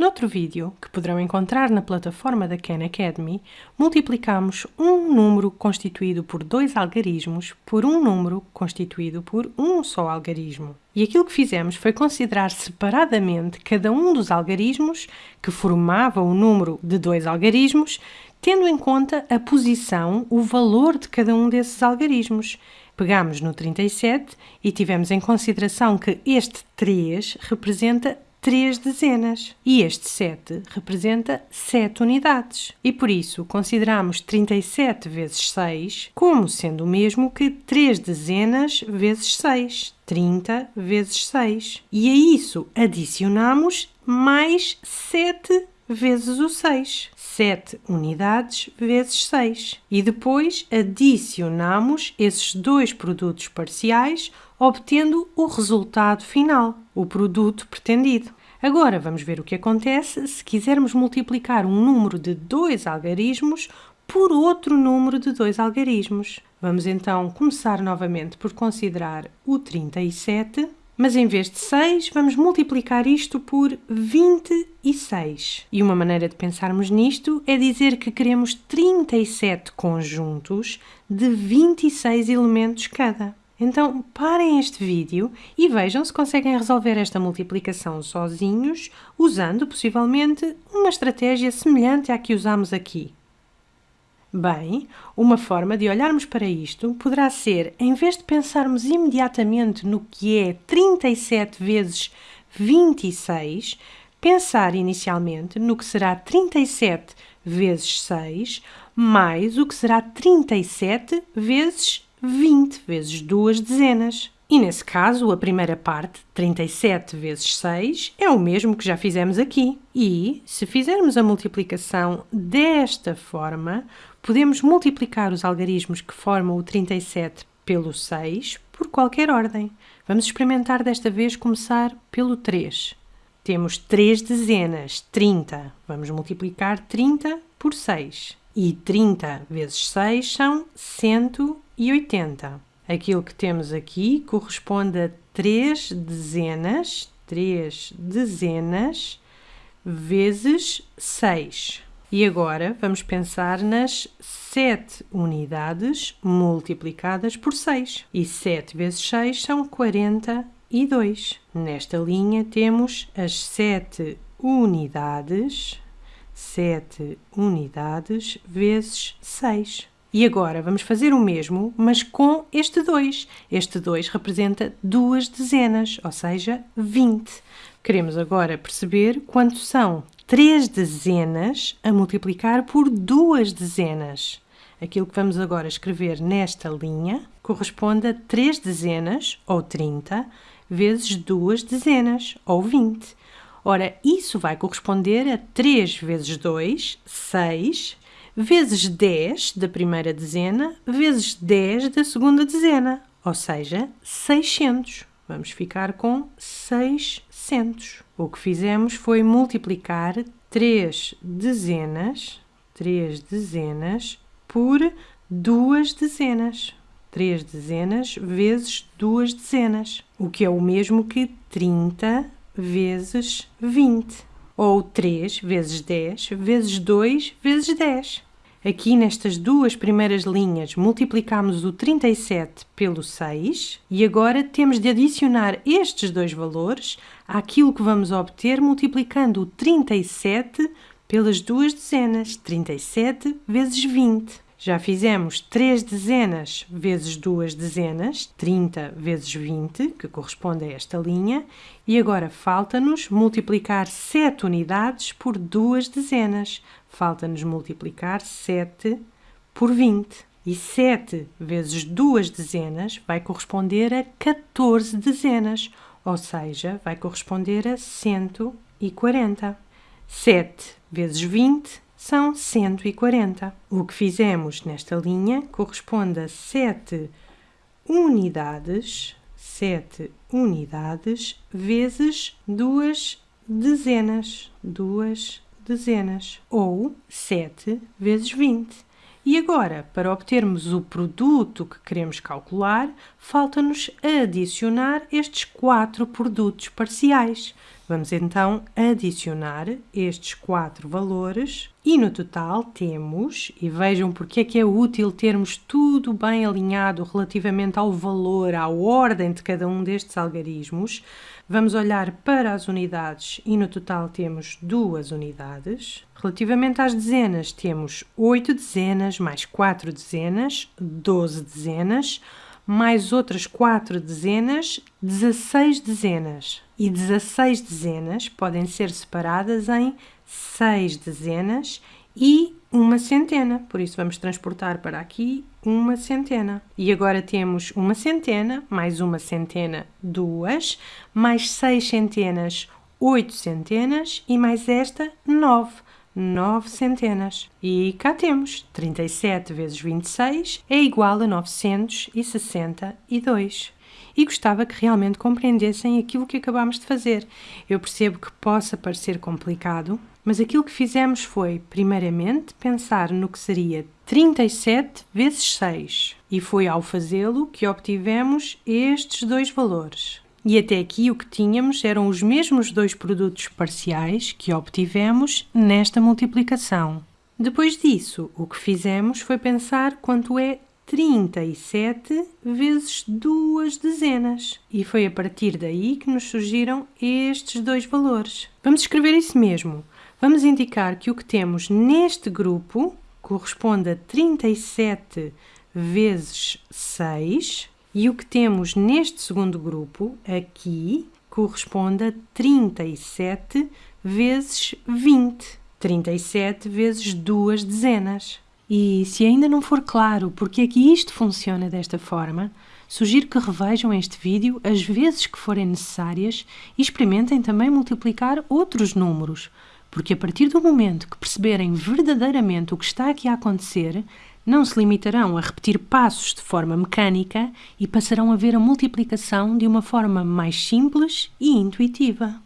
Noutro vídeo, que poderão encontrar na plataforma da Khan Academy, multiplicamos um número constituído por dois algarismos por um número constituído por um só algarismo. E aquilo que fizemos foi considerar separadamente cada um dos algarismos que formava o número de dois algarismos, tendo em conta a posição, o valor de cada um desses algarismos. Pegamos no 37 e tivemos em consideração que este 3 representa três dezenas e este 7 representa 7 unidades. E por isso consideramos 37 vezes 6 como sendo o mesmo que 3 dezenas vezes 6, 30 vezes 6. E a isso adicionamos mais 7 vezes o 6. 7 unidades vezes 6. E depois adicionamos esses dois produtos parciais obtendo o resultado final, o produto pretendido. Agora vamos ver o que acontece se quisermos multiplicar um número de dois algarismos por outro número de dois algarismos. Vamos então começar novamente por considerar o 37, mas em vez de 6, vamos multiplicar isto por 26. E uma maneira de pensarmos nisto é dizer que queremos 37 conjuntos de 26 elementos cada. Então parem este vídeo e vejam se conseguem resolver esta multiplicação sozinhos, usando possivelmente uma estratégia semelhante à que usamos aqui. Bem, uma forma de olharmos para isto poderá ser, em vez de pensarmos imediatamente no que é 37 vezes 26, pensar inicialmente no que será 37 vezes 6 mais o que será 37 vezes 20 vezes duas dezenas. E nesse caso, a primeira parte, 37 vezes 6, é o mesmo que já fizemos aqui. E, se fizermos a multiplicação desta forma, podemos multiplicar os algarismos que formam o 37 pelo 6 por qualquer ordem. Vamos experimentar desta vez começar pelo 3. Temos 3 dezenas, 30. Vamos multiplicar 30 por 6. E 30 vezes 6 são 180. Aquilo que temos aqui corresponde a 3 dezenas, 3 dezenas vezes 6. E agora vamos pensar nas 7 unidades multiplicadas por 6. E 7 vezes 6 são 42. Nesta linha temos as 7 unidades 7 unidades vezes 6. E agora vamos fazer o mesmo, mas com este 2. Este 2 representa duas dezenas, ou seja, 20. Queremos agora perceber quanto são 3 dezenas a multiplicar por duas dezenas. Aquilo que vamos agora escrever nesta linha corresponde a 3 dezenas, ou 30, vezes duas dezenas, ou 20. Ora, isso vai corresponder a 3 vezes 2, 6, vezes 10 da primeira dezena, vezes 10 da segunda dezena, ou seja, 600. Vamos ficar com 600. O que fizemos foi multiplicar 3 dezenas, 3 dezenas por 2 dezenas. 3 dezenas vezes 2 dezenas, o que é o mesmo que 30 vezes 20, ou 3 vezes 10 vezes 2 vezes 10. Aqui nestas duas primeiras linhas multiplicamos o 37 pelo 6 e agora temos de adicionar estes dois valores àquilo que vamos obter multiplicando o 37 pelas duas dezenas, 37 vezes 20. Já fizemos 3 dezenas vezes 2 dezenas, 30 vezes 20, que corresponde a esta linha, e agora falta-nos multiplicar 7 unidades por 2 dezenas. Falta-nos multiplicar 7 por 20. E 7 vezes 2 dezenas vai corresponder a 14 dezenas, ou seja, vai corresponder a 140. 7 vezes 20 são 140. O que fizemos nesta linha corresponde a 7 unidades, 7 unidades vezes duas dezenas, duas dezenas, ou 7 vezes 20. E agora, para obtermos o produto que queremos calcular, falta-nos adicionar estes quatro produtos parciais. Vamos então adicionar estes quatro valores e no total temos, e vejam porque é que é útil termos tudo bem alinhado relativamente ao valor, à ordem de cada um destes algarismos. Vamos olhar para as unidades e no total temos duas unidades. Relativamente às dezenas, temos 8 dezenas mais 4 dezenas, 12 dezenas mais outras 4 dezenas, 16 dezenas. E 16 dezenas podem ser separadas em 6 dezenas e uma centena. Por isso, vamos transportar para aqui uma centena. E agora temos uma centena, mais uma centena, duas, mais seis centenas, oito centenas e mais esta, nove nove centenas. E cá temos 37 vezes 26 é igual a 962. E gostava que realmente compreendessem aquilo que acabamos de fazer. Eu percebo que possa parecer complicado, mas aquilo que fizemos foi, primeiramente, pensar no que seria 37 vezes 6. E foi ao fazê-lo que obtivemos estes dois valores. E até aqui o que tínhamos eram os mesmos dois produtos parciais que obtivemos nesta multiplicação. Depois disso, o que fizemos foi pensar quanto é 37 vezes duas dezenas. E foi a partir daí que nos surgiram estes dois valores. Vamos escrever isso mesmo. Vamos indicar que o que temos neste grupo corresponde a 37 vezes 6 e o que temos neste segundo grupo, aqui, corresponde a 37 vezes 20. 37 vezes duas dezenas. E se ainda não for claro porque é que isto funciona desta forma, sugiro que revejam este vídeo as vezes que forem necessárias e experimentem também multiplicar outros números, porque a partir do momento que perceberem verdadeiramente o que está aqui a acontecer, não se limitarão a repetir passos de forma mecânica e passarão a ver a multiplicação de uma forma mais simples e intuitiva.